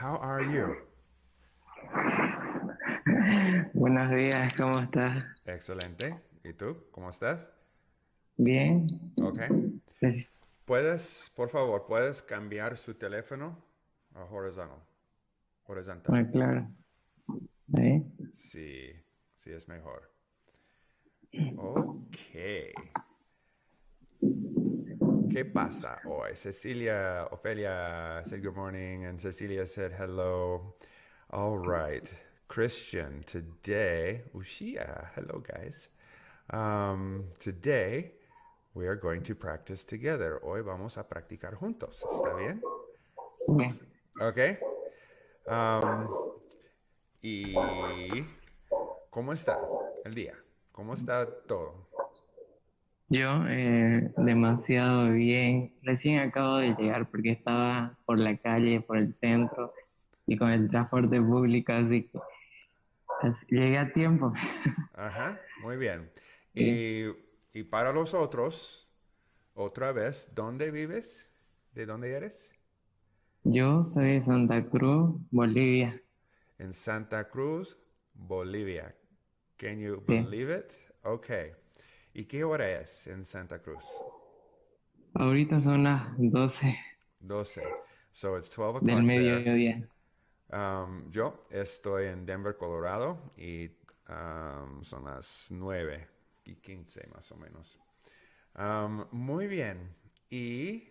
How are you? Buenos días, ¿cómo estás? Excelente. ¿Y tú? ¿Cómo estás? Bien. Ok. Gracias. ¿Puedes, por favor, puedes cambiar su teléfono a horizontal? Horizontal. Ah, claro. Ahí. Sí, sí es mejor. Ok. ¿Qué pasa hoy? Cecilia, Ophelia said good morning, and Cecilia said hello. All right. Christian, today, Ushia, hello guys. Um, today, we are going to practice together. Hoy vamos a practicar juntos. ¿Está bien? Bien. Ok. Um, ¿Y cómo está el día? ¿Cómo está todo? Yo, eh, demasiado bien. Recién acabo de llegar porque estaba por la calle, por el centro y con el transporte público, así que así- llegué a tiempo. Ajá, muy bien. Y, y para los otros, otra vez, ¿dónde vives? ¿De dónde eres? Yo soy de Santa Cruz, Bolivia. En Santa Cruz, Bolivia. Can you Sí. believe it? Okay. ¿Y qué hora es en Santa Cruz? Ahorita son las 12 12. So it's 12 del o'clock there. mediodía. Um, yo estoy en Denver, Colorado, y um, son las 9 y 15 más o menos. Um, muy bien. Y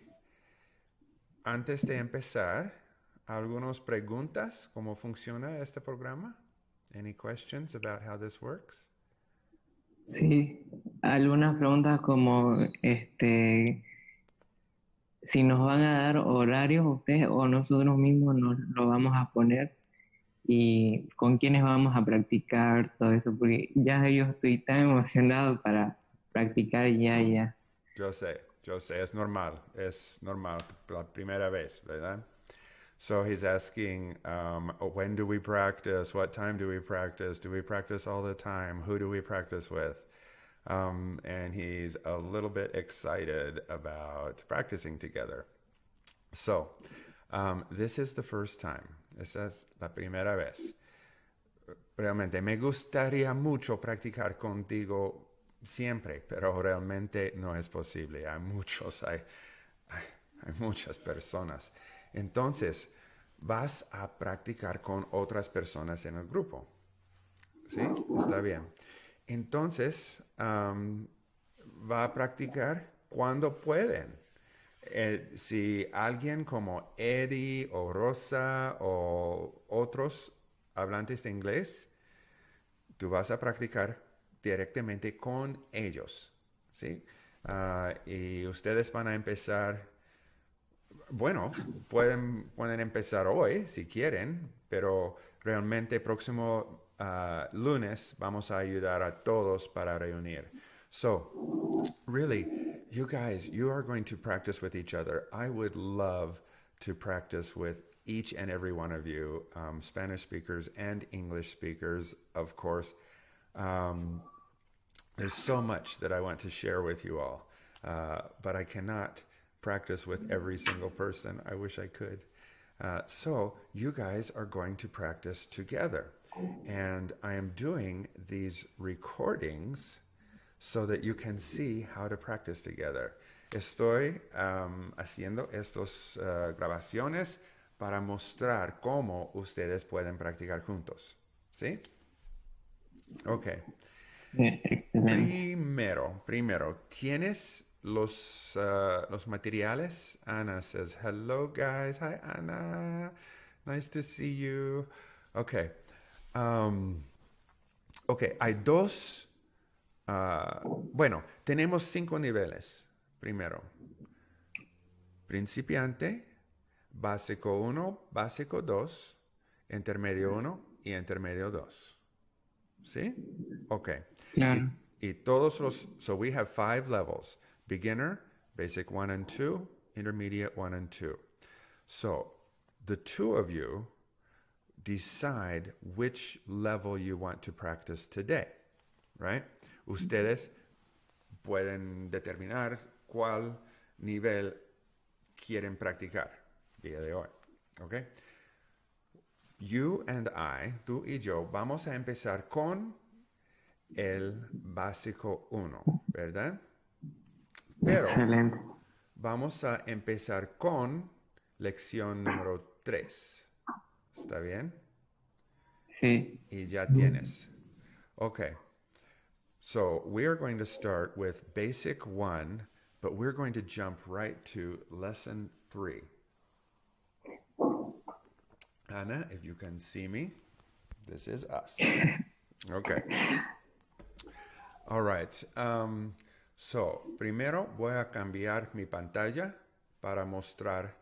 antes de empezar, algunas preguntas, ¿cómo funciona este programa? Any questions about how this works? Sí, algunas preguntas como este si nos van a dar horarios ustedes o nosotros mismos nos lo vamos a poner y con quiénes vamos a practicar todo eso, porque ya yo estoy tan emocionado para practicar ya, ya. Yo sé, yo sé, es normal, es normal, la primera vez, ¿verdad? So he's asking, um, when do we practice? What time do we practice? Do we practice all the time? Who do we practice with? Um, and he's a little bit excited about practicing together. So, um, this is the first time. Esa es la primera vez. Realmente me gustaría mucho practicar contigo siempre, pero realmente no es posible. Hay muchos, hay, hay, hay muchas personas. Entonces, vas a practicar con otras personas en el grupo. ¿Sí? Está bien. Entonces, va a practicar cuando pueden. Eh, si alguien como Eddie o Rosa o otros hablantes de inglés, tú vas a practicar directamente con ellos, ¿sí? Ah, y ustedes van a empezar, bueno, pueden, pueden empezar hoy si quieren, pero realmente próximo ah, lunes vamos a ayudar a todos para reunir. So, really, you guys, you are going to practice with each other. I would love to practice with each and every one of you, um, Spanish speakers and English speakers, of course. Um, there's so much that I want to share with you all, uh, but I cannot practice with every single person. I wish I could. Uh, so, you guys are going to practice together. And I am doing these recordings so that you can see how to practice together. Estoy um, haciendo estas uh, grabaciones para mostrar cómo ustedes pueden practicar juntos. ¿Sí? Ok. Primero, primero, ¿tienes los, uh, los materiales? Ana says, hello guys. Hi Ana. Nice to see you. Okay. Um, ok, hay dos. ah, bueno, tenemos cinco niveles. Primero, principiante, básico 1, básico 2, intermedio 1 y intermedio 2. ¿Sí? Ok. Claro. Y todos los, so we have five levels beginner, basic one and two, intermediate one and two. So the two of you decide which level you want to practice today, right? Ustedes pueden determinar cuál nivel quieren practicar día de hoy, okay? you and I, tú y yo, vamos a empezar con el básico 1, ¿verdad? Pero Excelente. vamos a empezar con lección número 3. ¿Está bien? Sí. Y ya tienes. Okay. So we are going to start with basic 1, but we're going to jump right to lesson 3. Anna, if you can see me, this is us. Okay. All right. Um, so, primero voy a cambiar mi pantalla para mostrar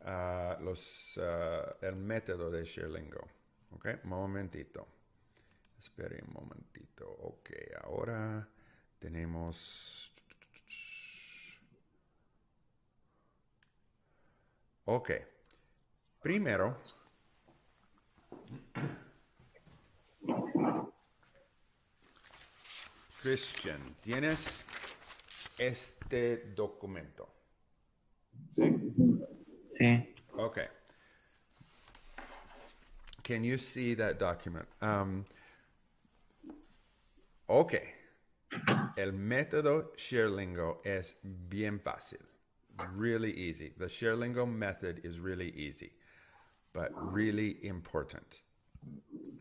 ah, el método de Sherlingo. Ok, un momentito. Espere un momentito. Ok, ahora tenemos... Ok. Primero, Christian, tienes este documento. ¿Sí? Sí. Okay. Can you see that document? Um, ok. El método Sherlingo es bien fácil. Really easy. The Sherlingo method is really easy, but really important.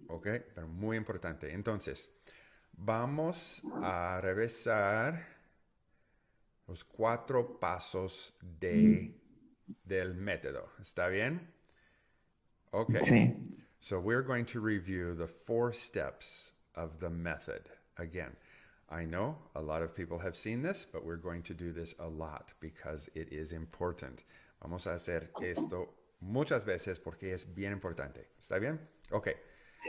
Ok, pero muy importante. Entonces, vamos a revisar los cuatro pasos de, mm. del método. ¿Está bien? Ok. Sí. So we're going to review the four steps of the method. Again, I know a lot of people have seen this, but we're going to do this a lot because it is important. Vamos a hacer esto muchas veces porque es bien importante. ¿Está bien? Okay.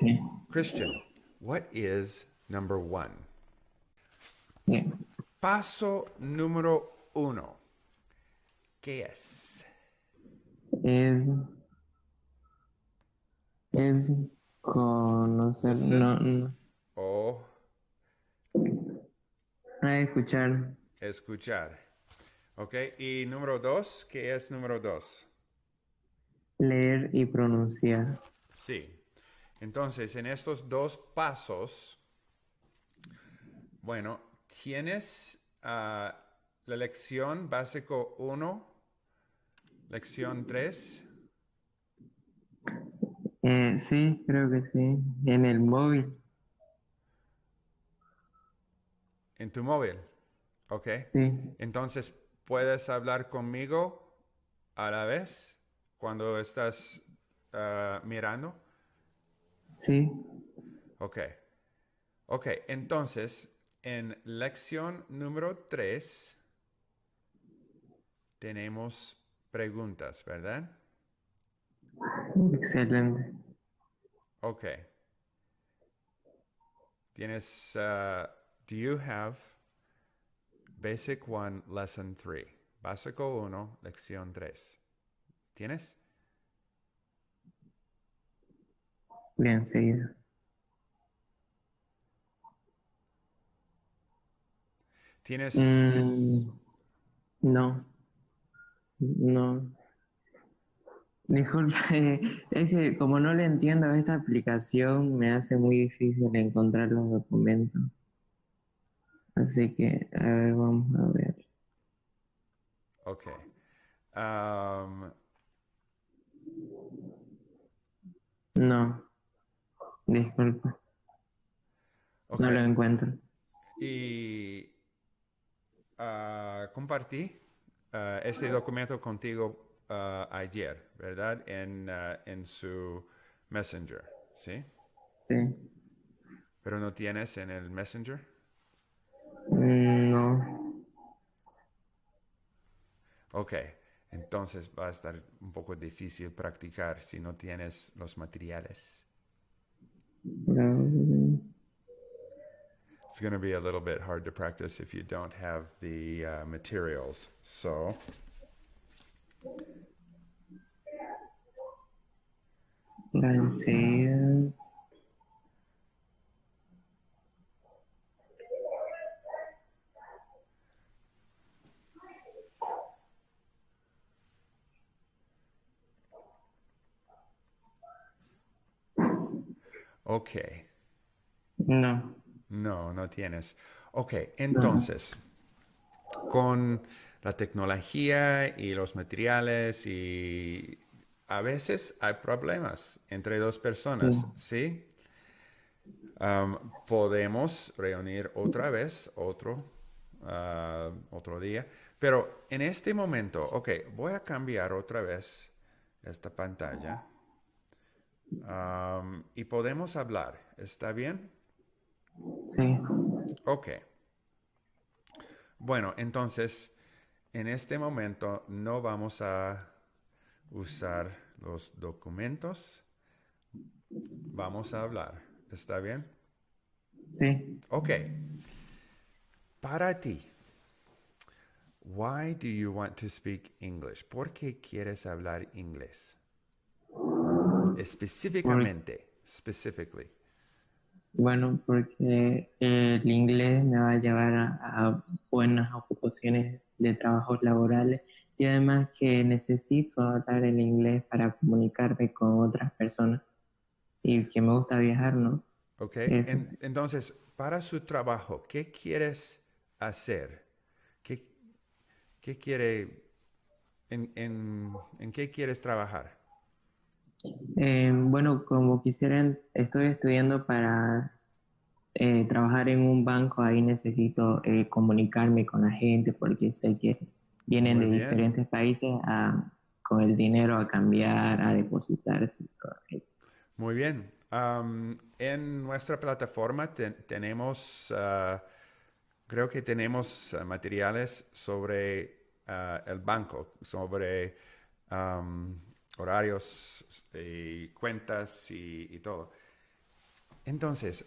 Sí. Christian, what is number one? Bien. Paso número uno. ¿Qué es? Es. Es conocer. No, no. O Ah, escuchar. escuchar. Ok. Y número dos, ¿qué es número dos? Leer y pronunciar. Sí. Entonces, en estos dos pasos, bueno, tienes ah, la lección básico 1, lección 3. Eh, sí, creo que sí. En el móvil. en tu móvil. Ok. Sí. Entonces, ¿puedes hablar conmigo a la vez cuando estás ah, mirando? Sí. Ok. Ok, entonces, en lección número 3 tenemos preguntas, ¿verdad? Excelente. Ok. Tienes, uh, do you have Basic 1, Lesson 3? Básico 1, lección 3. ¿Tienes? Bien, seguido. ¿Tienes? Mm, no. No. Disculpe, es que como no le entiendo a esta aplicación, me hace muy difícil encontrar los documentos. Así que, a ver, vamos a ver. Ok. Um, No. Disculpe, ok. no lo encuentro. Y ah, compartí ah, este documento contigo ah, ayer, ¿verdad? En, en su Messenger, ¿sí? Sí. Pero no tienes en el Messenger. Mm, No. Ok, entonces va a estar un poco difícil practicar si no tienes los materiales. No. It's going to be a little bit hard to practice if you don't have the uh, materials. So, La enseguida. Ok. No. No, no tienes. Ok, entonces, con la tecnología y los materiales y a veces hay problemas entre dos personas, ¿sí? Um, podemos reunir otra vez, otro, uh, otro día, pero en este momento, ok, voy a cambiar otra vez esta pantalla um, y podemos hablar, ¿está bien? Sí. Ok. Bueno, entonces, en este momento no vamos a usar los documentos. Vamos a hablar. ¿Está bien? Sí. Ok. Para ti, why do you want to speak English? ¿Por qué quieres hablar inglés? Específicamente, specifically. Bueno, porque el inglés me va a llevar a, buenas ocupaciones de trabajos laborales y además que necesito hablar el inglés para comunicarme con otras personas y que me gusta viajar, ¿no? Ok, entonces, para su trabajo, ¿qué quieres hacer? ¿Qué, qué quiere, en, en qué quieres trabajar? Eh, bueno, como quisieran, estoy estudiando para eh, trabajar en un banco, ahí necesito eh, comunicarme con la gente porque sé que vienen de diferentes países con el dinero a cambiar, a depositarse. Muy bien. en nuestra plataforma tenemos, ah, creo que tenemos ah, materiales sobre ah, el banco, sobre horarios y cuentas y, todo. Entonces,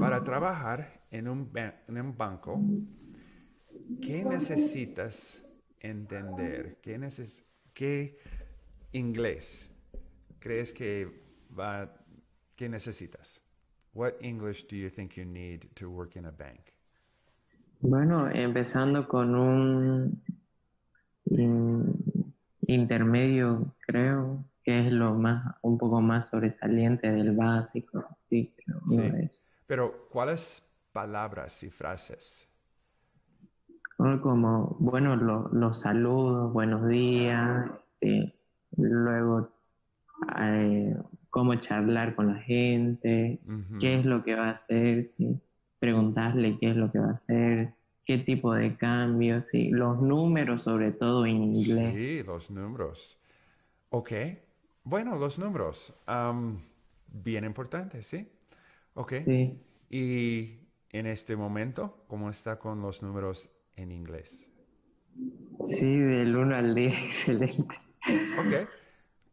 para trabajar en un, en un banco, ¿qué necesitas entender? ¿Qué, ¿Qué inglés crees que va, qué necesitas? What English do you think you need to work in a bank? Bueno, empezando con un intermedio, creo que es lo más, un poco más sobresaliente del básico, sí, Pero, ¿cuáles palabras y frases? Como, bueno, los saludos, buenos días, este, luego eh, cómo charlar con la gente, qué es lo que va a hacer, ¿sí? preguntarle qué es lo que va a hacer, qué tipo de cambios, sí, los números sobre todo en inglés. Sí, los números. Ok, bueno, los números, bien importantes, ¿sí? Ok. Sí. Y en este momento, ¿cómo está con los números en inglés? Sí, del 1 al 10, excelente. Ok,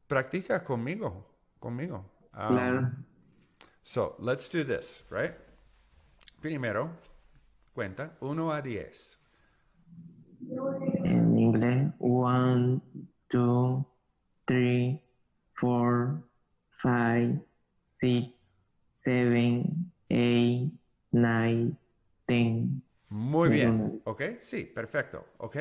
practica conmigo, conmigo. claro. So, let's do this, right? Primero, Cuenta, 1 a 10. En inglés, 1, 2, 3, 4, 5, 6, 7, 8, 9, 10. Muy bien, ¿ok? Sí, perfecto, ¿ok?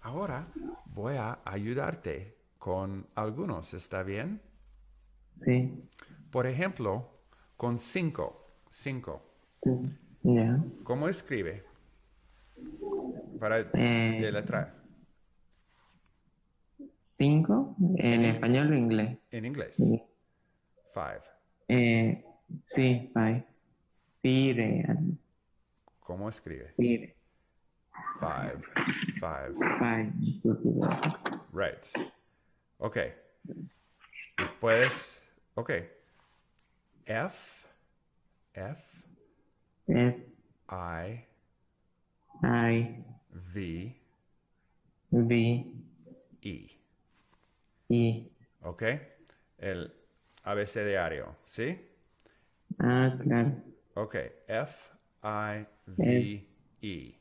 Ahora voy a ayudarte con algunos, ¿está bien? Sí. Por ejemplo, con 5, 5. ¿Cómo escribe? Para eh, de letra. ¿Cinco? ¿En, español o inglés? En inglés. Five. Eh, sí, five. Fire. ¿Cómo escribe? Fire. Five. Five. Five. Right. Ok. Puedes. Ok. F. F. F I I V V E. E. ¿Ok? El abecedario, ¿sí? Ah, claro. Ok, F I V E.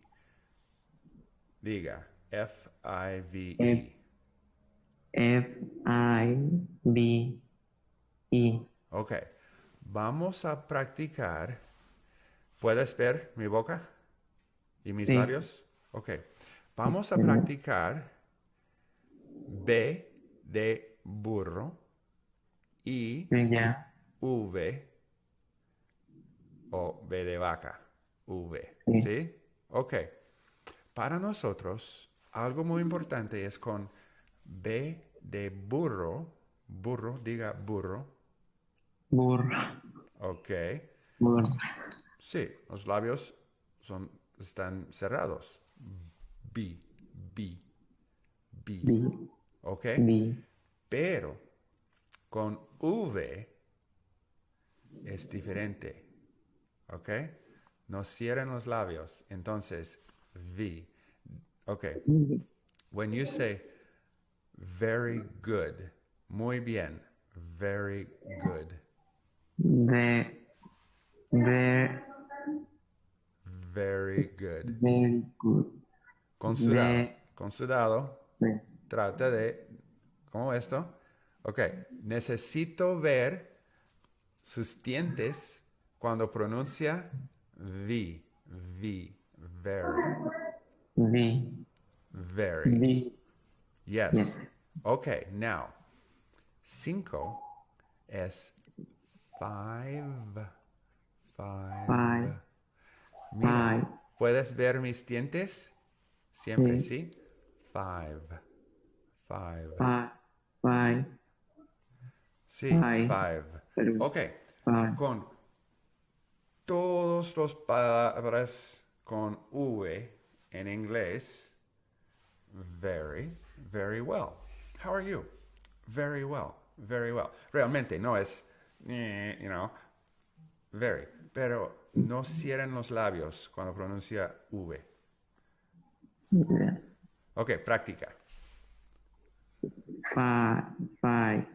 Diga, F I V E. F I V E. Ok, vamos a practicar ¿Puedes ver mi boca y mis labios? Ok. Vamos a practicar B de burro y V o B de vaca, V. Sí. ¿Sí? Ok. Para nosotros, algo muy importante es con B de burro, burro, diga burro, Burro. ok. Burro. Sí, los labios son, están cerrados. B, B, B, Bi. ok. Bi. Pero con V es diferente. ¿Ok? No cierren los labios. Entonces, V. Ok. When you say very good, muy bien, very good. Very good. Very good. Con sudado, Ve- con sudado, De. trata de, como esto. Ok, necesito ver sus dientes cuando pronuncia V, V, very, Bi. very. Bi. Yes. Yes. Okay, now, cinco es five, five. Five. Mira, Five. ¿puedes ver mis dientes? Siempre, Sí. ¿sí? Five, five. Five. Five. Sí, Five. five. Pero- Ok, Five. con todos los palabras con V en inglés, very, very well. How are you? Very well, very well. Realmente no es, eh, you know, very, pero no cierren los labios cuando pronuncia V. Ok, práctica. Five. Five.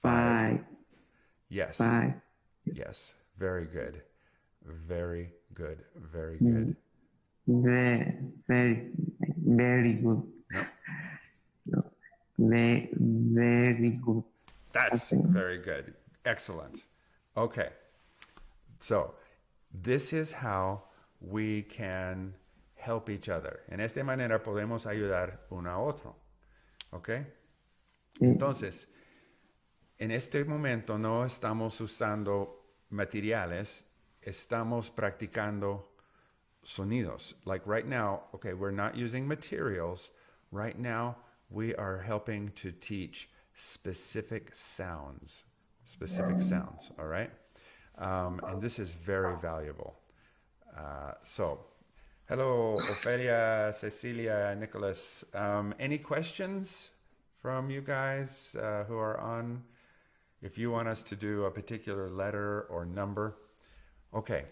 Five. Yes, Five. yes, very good, very good, very good. Very, very, very good. No. Very, very good. That's very good. Excellent. Okay. So, this is how we can help each other. En esta manera podemos ayudar uno a otro. ¿Ok? Mm. Entonces, en este momento no estamos usando materiales, estamos practicando sonidos. Like right now, okay, we're not using materials. Right now, we are helping to teach specific sounds. Specific mm. sounds, all right? Um, and this is very valuable. Uh, so, hello, Ophelia, Cecilia, Nicholas. Um, any questions from you guys uh, who are on? If you want us to do a particular letter or number. Okay.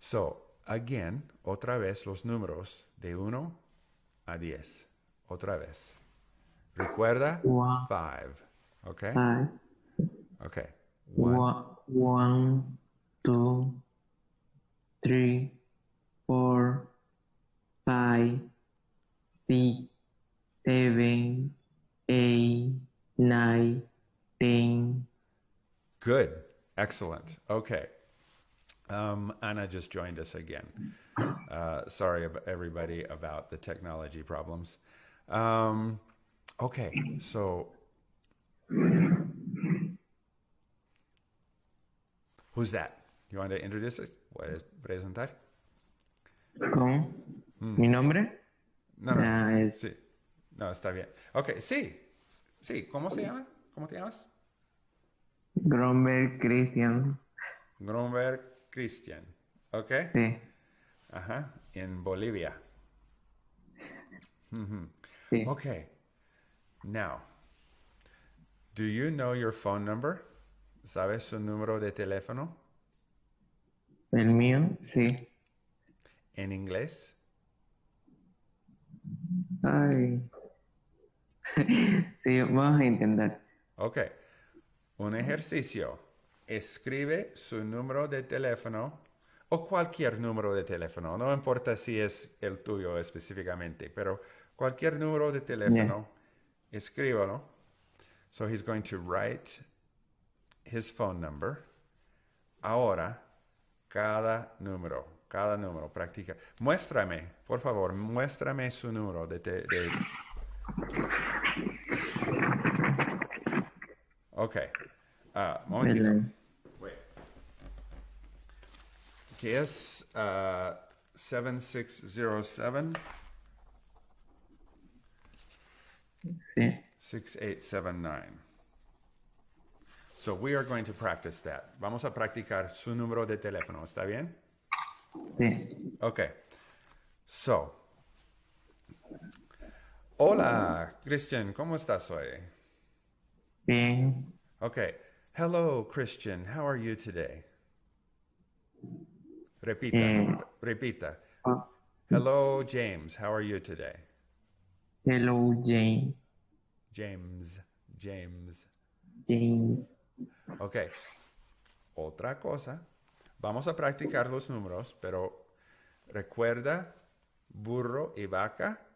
So, again, otra vez los números de 1 a 10. Otra vez. Recuerda, One. 5. Okay? Five. Okay. One, two, three, four, five, six, seven, eight, nine, ten. Good. Excellent. Okay. Um, Anna just joined us again. Uh, sorry, everybody, about the technology problems. Um, okay, so who's that? You want to introduce us? ¿Puedes presentar? ¿Cómo? ¿Mi nombre? No, no. Ah, es Sí. No, está bien. Ok, sí. Sí, ¿cómo se llama? ¿Cómo te llamas? Gromberg Christian. Grunberg Christian. Ok. Sí, Ajá. En Bolivia. Sí. Okay. Now, do you know your phone number? ¿Sabes su número de teléfono El mío, sí. en inglés? Ay. Sí, vamos a intentar. Ok. Un ejercicio. Escribe su número de teléfono o cualquier número de teléfono. No importa si es el tuyo específicamente, pero cualquier número de teléfono, escríbalo. So he's going to write his phone number. Ahora, cada número, cada número, practica. Muéstrame, por favor, muéstrame su número de, te- de Ok. Ah, momentito. Wait. que es uh, 7607 Sí. 6879. So we are going to practice that. Vamos a practicar su número de teléfono, ¿está bien? Sí. Okay. So. Hola, Christian, ¿cómo estás hoy? Bien. Okay. Hello, Christian. How are you today? Repita. Eh. Repita. Ah, Hello, James. How are you today? hello, Jane. James. James. James. Ok. Otra cosa. Vamos a practicar los números, pero recuerda burro y vaca.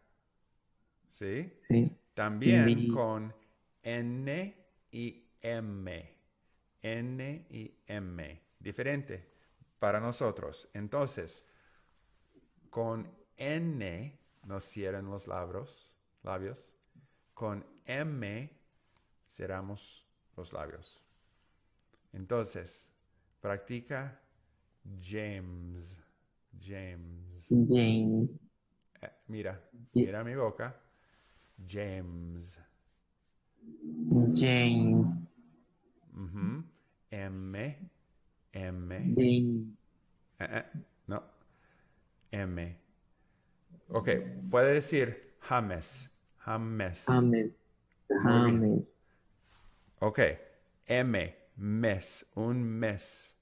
¿Sí? Sí. También con N y M. N y M. Diferente para nosotros. Entonces, con N nos cierran los labios. labios. Con M cerramos los labios. Entonces, practica James. James. James. Eh, mira, mira mi boca. James. James. Ujú. M. M. James. Eh, eh, no. M. Ok, puede decir James. James. James. James. Ok. M. Mes. Un mes.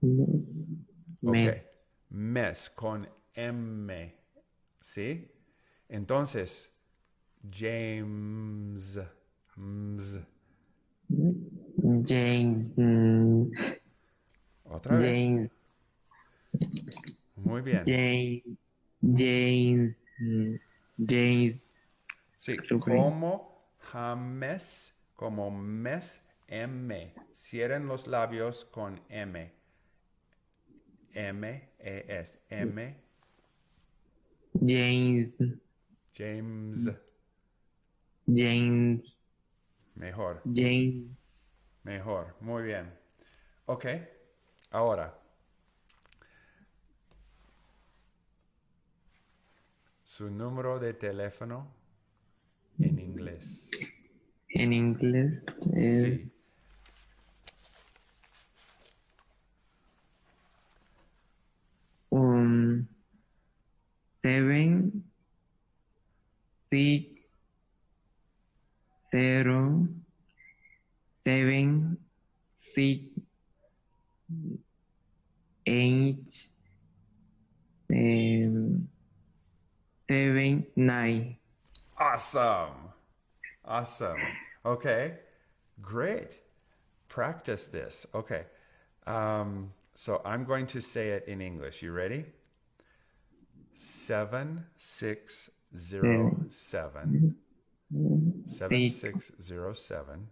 Mes. Ok. Mes. Mes con M. ¿Sí? Entonces, James. Ms. James. mm, Otra vez. James. Muy bien. James. James. mm, James. Sí, como James, como mes, M. Cierren los labios con M. M, E, S. M, James. James. James. Mejor, James. mejor. Muy bien. Ok, ahora. Su número de teléfono en inglés. En inglés Sí. Seven, six, zero, seven, six, eight, um, seven, nine. Awesome. Awesome. Okay. Great. Practice this. Okay. Um, so I'm going to say it in English. You ready? Seven six zero seven. Seven Six, zero seven.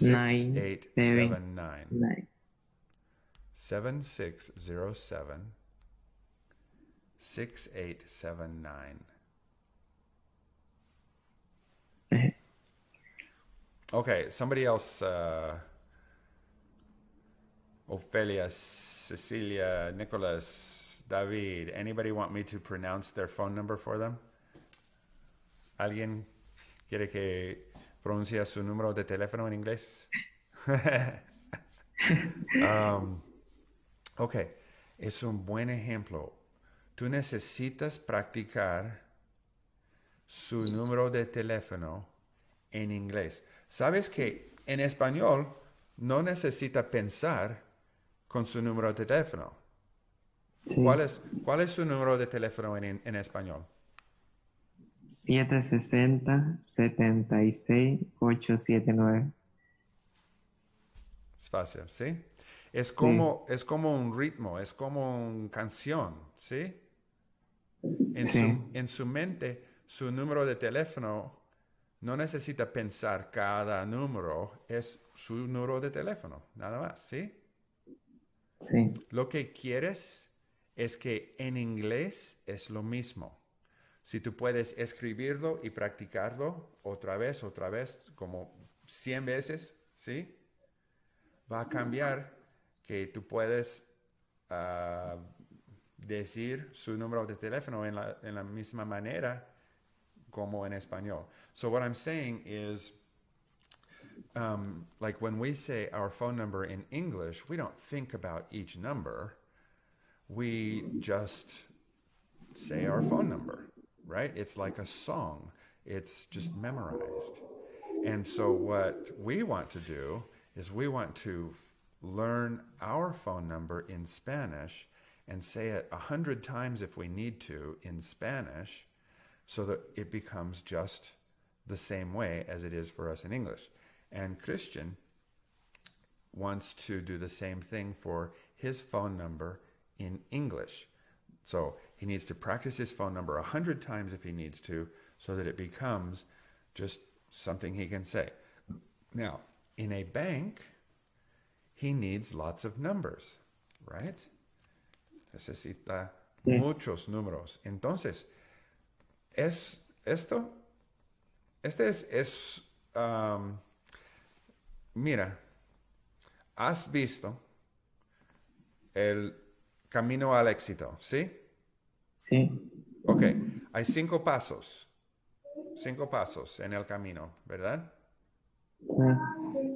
Nine, Six eight seven. seven nine. nine. Seven six zero seven. Six eight seven nine. Okay, somebody else. Uh, Ophelia, Cecilia, Nicholas, David. Anybody want me to pronounce their phone number for them? ¿Alguien quiere que pronuncie su número de teléfono en inglés? Um, ok, es un buen ejemplo. Tú necesitas practicar su número de teléfono en inglés. Sabes que en español no necesita pensar con su número de teléfono. Sí. ¿Cuál es, cuál es su número de teléfono en, en español? 760 76 879. Es fácil, ¿sí? Es como, es como un ritmo, es como una canción, ¿sí? En, Sí. Su, en su mente, su número de teléfono no necesita pensar cada número, es su número de teléfono, nada más, ¿sí? Sí, Lo que quieres es que en inglés es lo mismo. Si tú puedes escribirlo y practicarlo otra vez, otra vez, como 100 veces, ¿sí? Va a cambiar que tú puedes ah, decir su número de teléfono en la, la misma manera como en español. So what I'm saying is, um, like when we say our phone number in English, we don't think about each number. We just say our phone number, right? It's like a song. It's just memorized. And so what we want to do is we want to learn our phone number in Spanish and say it a hundred times if we need to in Spanish so that it becomes just the same way as it is for us in English. And Christian wants to do the same thing for his phone number in English. So he needs to practice his phone number a hundred times if he needs to, so that it becomes just something he can say. Now, in a bank, he needs lots of numbers, right? Necesita muchos números. Entonces, es esto, este es, es um, mira, has visto el camino al éxito, ¿sí? Sí, Ok, hay cinco pasos, cinco pasos en el camino, ¿verdad? sí.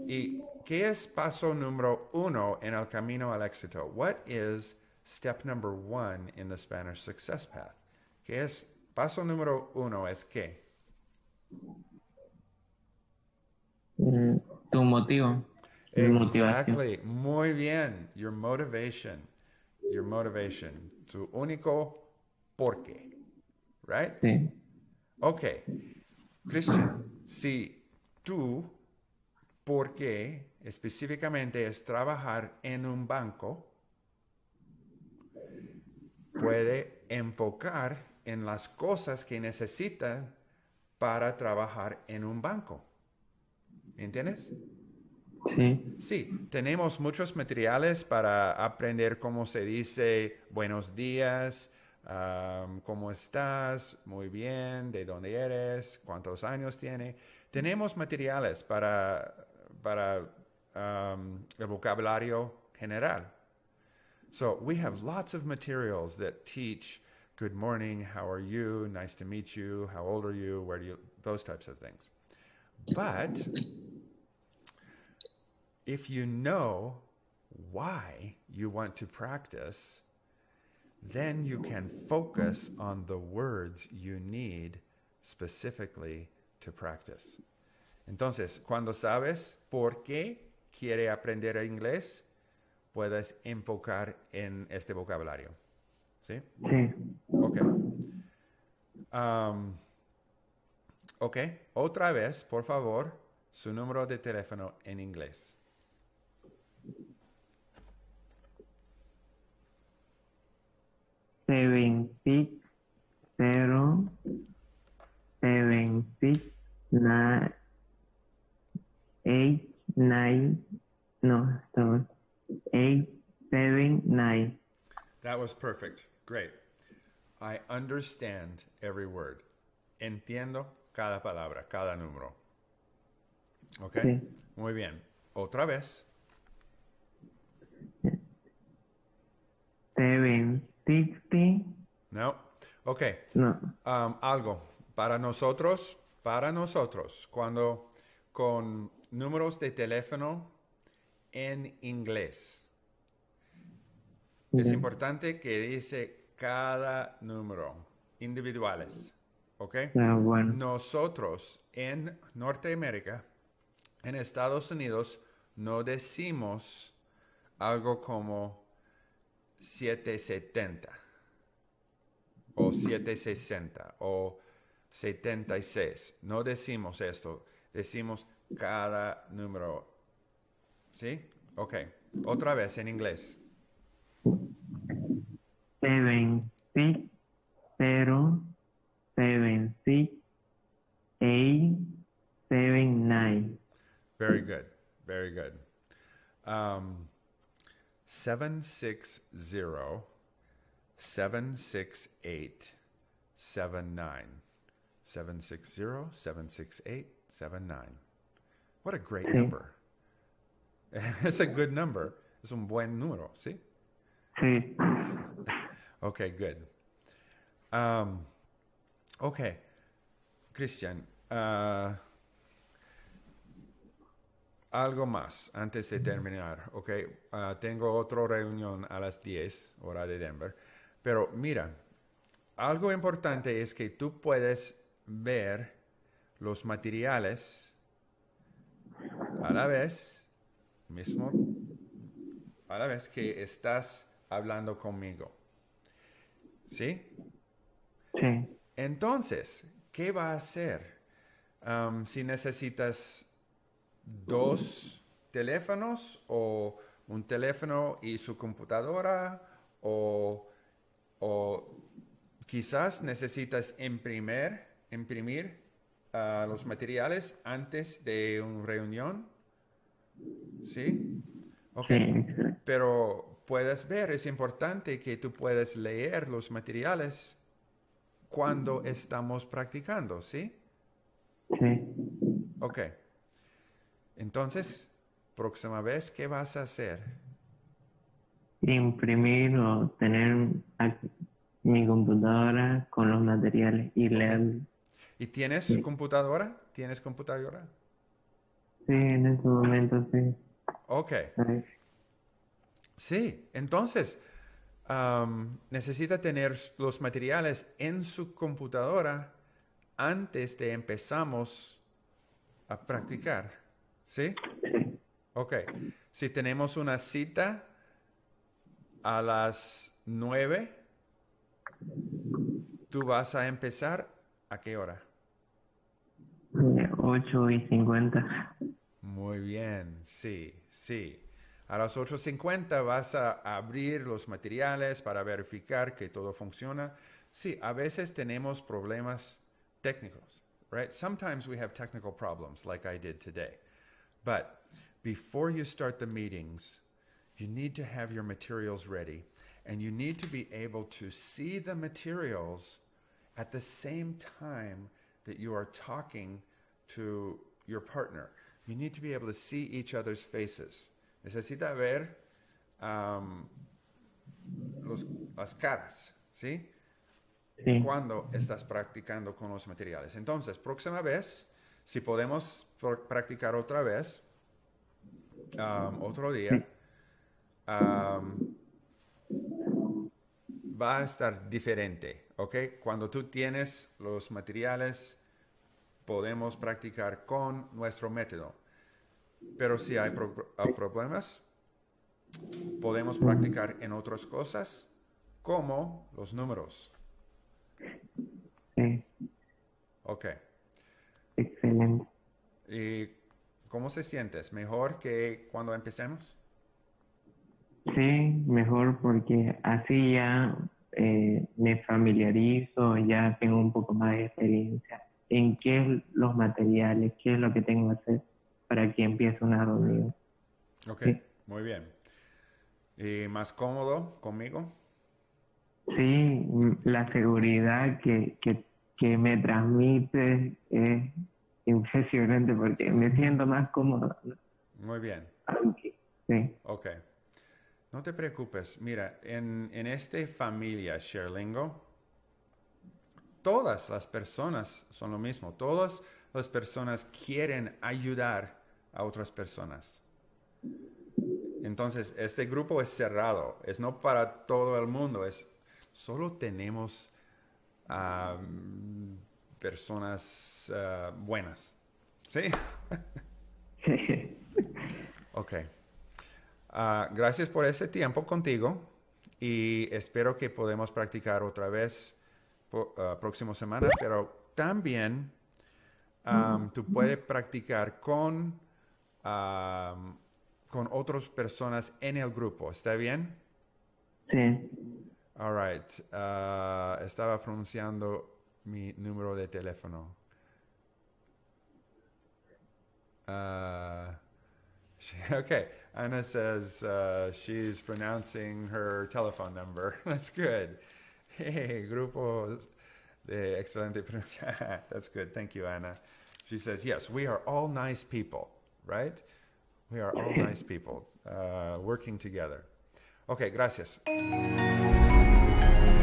¿Y qué es paso número uno en el camino al éxito? What is step number one in the Spanish success path? ¿Qué es paso número uno? Es qué? Mm, Tu motivo. Exactly. Muy bien. Your motivation. Your motivation. Tu único por qué. Right? Sí, Ok. Christian, si tú, por qué específicamente es trabajar en un banco, puede enfocar en las cosas que necesita para trabajar en un banco. ¿Entiendes? Sí, tenemos muchos materiales para aprender cómo se dice buenos días, cómo estás, muy bien, de dónde eres, cuántos años tiene. Tenemos materiales para, para el vocabulario general. So we have lots of materials that teach good morning, how are you, nice to meet you, how old are you, where do you, those types of things. But if you know why you want to practice, then you can focus on the words you need specifically to practice. Entonces, cuando sabes por qué quiere aprender inglés, puedes enfocar en este vocabulario. ¿Sí? sí. Ok. Um, ok, otra vez, por favor, su número de teléfono en inglés. Seven six zero seven six nine eight nine no sorry eight seven nine That was perfect. Great. I understand every word. Entiendo cada palabra, cada número. ¿Ok? Sí. Muy bien. Otra vez. No. Ok. no Um, algo. Para nosotros, para nosotros, cuando con números de teléfono en inglés, es importante que dice cada número, individuales. ¿Ok? Ah, bueno Nosotros en Norteamérica, en Estados Unidos, no decimos algo como 770 o 760 o 76. No decimos esto, decimos cada número. ¿Sí? Ok. Otra vez en inglés. seven six zero seven six eight seven nine Very good. Very good. Um, 760 768 79. 760 768 79. What a great Sí. number. It's a good number. Es un buen número, ¿sí? Sí. Okay, good. Um, okay, Christian, uh, algo más antes de terminar, ok. Uh, tengo otra reunión a las 10, hora de Denver. Pero mira, algo importante es que tú puedes ver los materiales a la vez, mismo, a la vez que estás hablando conmigo. ¿Sí? Sí. Entonces, ¿qué va a hacer? Um, si necesitas dos teléfonos o un teléfono y su computadora o, o quizás necesitas imprimir, imprimir uh, los materiales antes de una reunión. ¿Sí? Ok. Pero puedes ver, es importante que tú puedas leer los materiales cuando estamos practicando, ¿sí? Sí. Ok. Entonces, próxima vez, ¿qué vas a hacer? Imprimir o tener aquí mi computadora con los materiales y leer. ¿Y tienes Sí. computadora? ¿Tienes computadora? Sí, en ese momento sí. Ok. Sí. Sí, entonces am, necesita tener los materiales en su computadora antes de empezamos a practicar. ¿Sí? Ok. Si tenemos una cita a las nueve, tú vas a empezar a qué hora? Eh, 8 y 50. Muy bien, sí, sí. A las 8.50 vas a abrir los materiales para verificar que todo funciona. Sí, a veces tenemos problemas técnicos, right? Sometimes we have technical problems like I did today. But before you start the meetings, you need to have your materials ready and you need to be able to see the materials at the same time that you are talking to your partner. You need to be able to see each other's faces. Necesita ver um, los- las caras, ¿sí? Sí. Cuando estás practicando con los materiales. Entonces, próxima vez, si podemos pr- practicar otra vez, um, otro día, um, va a estar diferente, ¿ok? Cuando tú tienes los materiales, podemos practicar con nuestro método. Pero si hay pro- problemas, podemos practicar en otras cosas, como los números. Ok. Excelente. ¿Y cómo se sientes? ¿Mejor que cuando empecemos? Sí, mejor porque así ya eh, me familiarizo, ya tengo un poco más de experiencia en qué los materiales, qué es lo que tengo que hacer para que empiece una reunión. Ok, Sí. muy bien. ¿Y más cómodo conmigo? Sí, la seguridad que, que, que me transmite es impresionante porque me siento más cómodo. Muy bien. Aunque, sí, Ok. No te preocupes. Mira, en, en esta familia Sherlingo, todas las personas son lo mismo. Todas las personas quieren ayudar a otras personas. Entonces, este grupo es cerrado. Es no para todo el mundo. Es solo tenemos ah, personas ah, buenas. ¿Sí? sí, Ok. Ah, gracias por este tiempo contigo y espero que podamos practicar otra vez ah, próxima semana, pero también am, tú puedes practicar con, con otras personas en el grupo. ¿Está bien? sí, All right. Ah, estaba pronunciando mi número de teléfono. Uh, she, okay. Anna says uh, she's pronouncing her telephone number. That's good. Hey, grupo de excelente pronunciación. That's good. Thank you, Anna. She says, yes, we are all nice people, right? We are all nice people uh, working together. Ok, gracias.